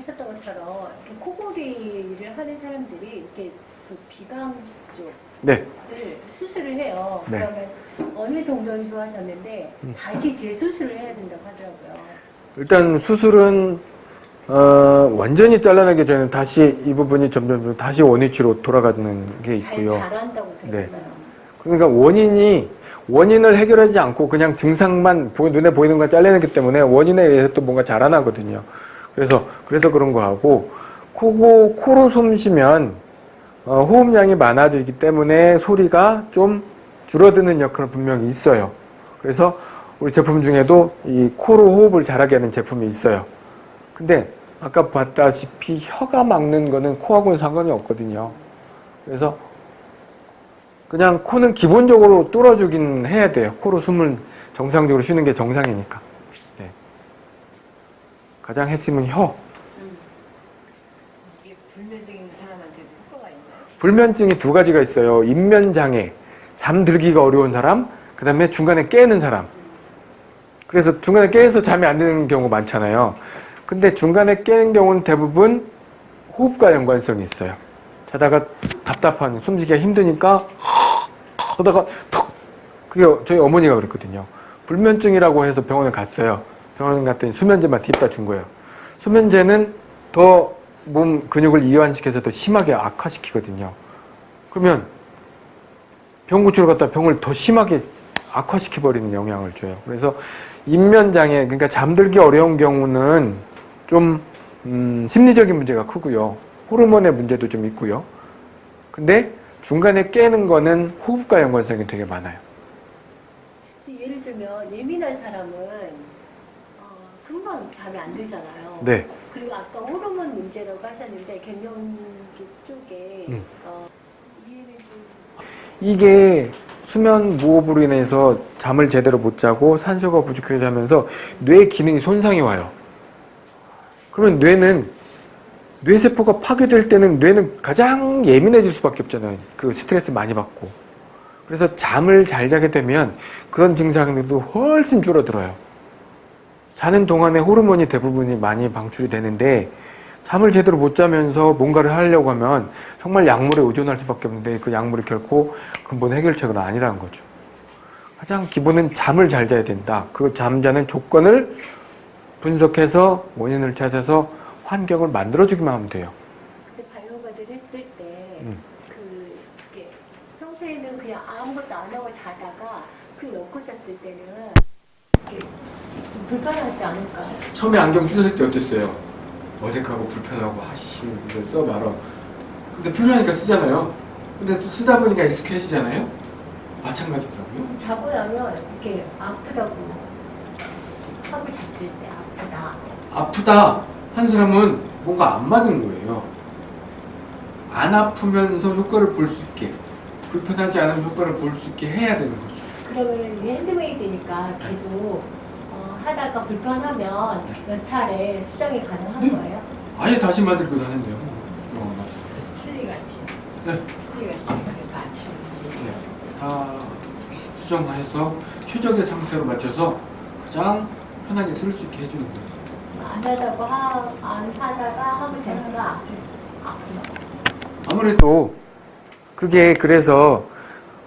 말씀하셨던 것처럼 이렇게 코골이를 하는 사람들이 이렇게 그 비강 쪽을 네. 수술을 해요. 네. 그러면 어느 정도는 좋아졌는데 음. 다시 재수술을 해야 된다고 하더라고요. 일단 수술은 어, 완전히 잘라내기 전에 다시 이 부분이 점점 다시 원위치로 돌아가는 게잘 있고요. 자란다고 네. 들었어요. 그러니까 원인이 원인을 해결하지 않고 그냥 증상만 보- 눈에 보이는 걸 잘라내기 때문에 원인에 의해서 또 뭔가 자라나거든요. 그래서 그래서 그런 거 하고 코고 코로 숨 쉬면 어, 호흡량이 많아지기 때문에 소리가 좀 줄어드는 역할은 분명히 있어요. 그래서 우리 제품 중에도 이 코로 호흡을 잘하게 하는 제품이 있어요. 근데 아까 봤다시피 혀가 막는 거는 코하고는 상관이 없거든요. 그래서 그냥 코는 기본적으로 뚫어주긴 해야 돼요. 코로 숨을 정상적으로 쉬는 게 정상이니까. 네. 가장 핵심은 혀. 있나요? 불면증이 두 가지가 있어요. 인면장애, 잠들기가 어려운 사람, 그 다음에 중간에 깨는 사람. 그래서 중간에 깨서 잠이 안 드는 경우 많잖아요. 근데 중간에 깨는 경우는 대부분 호흡과 연관성이 있어요. 자다가 답답한, 숨쉬기가 힘드니까 하다가 턱! 그게 저희 어머니가 그랬거든요. 불면증이라고 해서 병원에 갔어요. 병원에 갔더니 수면제만 딥다 준 거예요. 수면제는 더 몸 근육을 이완시켜서 더 심하게 악화시키거든요. 그러면 병 고치러 갔다 병을 더 심하게 악화시켜버리는 영향을 줘요. 그래서 인면장애, 그러니까 잠들기 어려운 경우는 좀 음, 심리적인 문제가 크고요. 호르몬의 문제도 좀 있고요. 근데 중간에 깨는 거는 호흡과 연관성이 되게 많아요. 예를 들면 예민한 사람은 어, 금방 잠이 안 들잖아요. 네. 그리고 아까 호르몬 문제라고 하셨는데 갱년기 쪽에 음. 어, 이게 수면 무호흡으로 인해서 잠을 제대로 못 자고 산소가 부족해져 하면서 뇌 기능이 손상이 와요. 그러면 뇌는 뇌세포가 파괴될 때는 뇌는 가장 예민해질 수밖에 없잖아요. 그 스트레스 많이 받고. 그래서 잠을 잘 자게 되면 그런 증상들도 훨씬 줄어들어요. 자는 동안에 호르몬이 대부분이 많이 방출이 되는데 잠을 제대로 못 자면서 뭔가를 하려고 하면 정말 약물에 의존할 수밖에 없는데 그 약물이 결코 근본 해결책은 아니라는 거죠. 가장 기본은 잠을 잘 자야 된다. 그 잠자는 조건을 분석해서 원인을 찾아서 환경을 만들어주기만 하면 돼요. 근데 바이오가드를 했을 때 음. 그, 이렇게 평소에는 그냥 아무것도 안 하고 자다가 그 놓고 잤을 때는 불편하지 않을까요? 처음에 안경 쓰실 때 어땠어요? 어색하고 불편하고 아씨 이거 써봐라. 근데 편하니까 쓰잖아요. 근데 또 쓰다 보니까 익숙해지잖아요. 마찬가지더라고요. 자고 나면 이렇게 아프다고 하고 잤을 때 아프다. 아프다 한 사람은 뭔가 안 맞은 거예요. 안 아프면서 효과를 볼 수 있게 불편하지 않은 효과를 볼 수 있게 해야 되는 거죠. 그러면 이게 핸드메이드니까 계속 어, 하다가 불편하면 몇 차례 수정이 가능한 네. 거예요? 아예 다시 만들기도 하는데요. 어, 맞아요. 틀리같이. 네. 틀리같이. 그러니까 아침. 네. 다 수정해서 최적의 상태로 맞춰서 가장 편하게 쓸 수 있게 해주는 거죠. 안 하다고 하, 안 하다가 하고 자니까 아프다. 아무래도 그게 그래서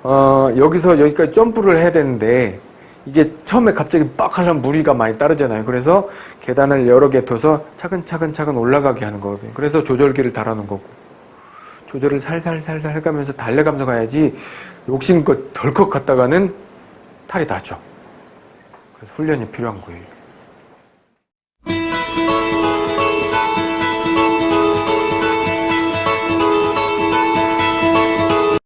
어, 여기서 여기까지 점프를 해야 되는데 이게 처음에 갑자기 빡 하려면 무리가 많이 따르잖아요. 그래서 계단을 여러 개 둬서 차근차근 차근 올라가게 하는 거거든요. 그래서 조절기를 달아놓은 거고 조절을 살살살살 해가면서 달래가면서 가야지 욕심껏 덜컥 갔다가는 탈이 나죠. 그래서 훈련이 필요한 거예요.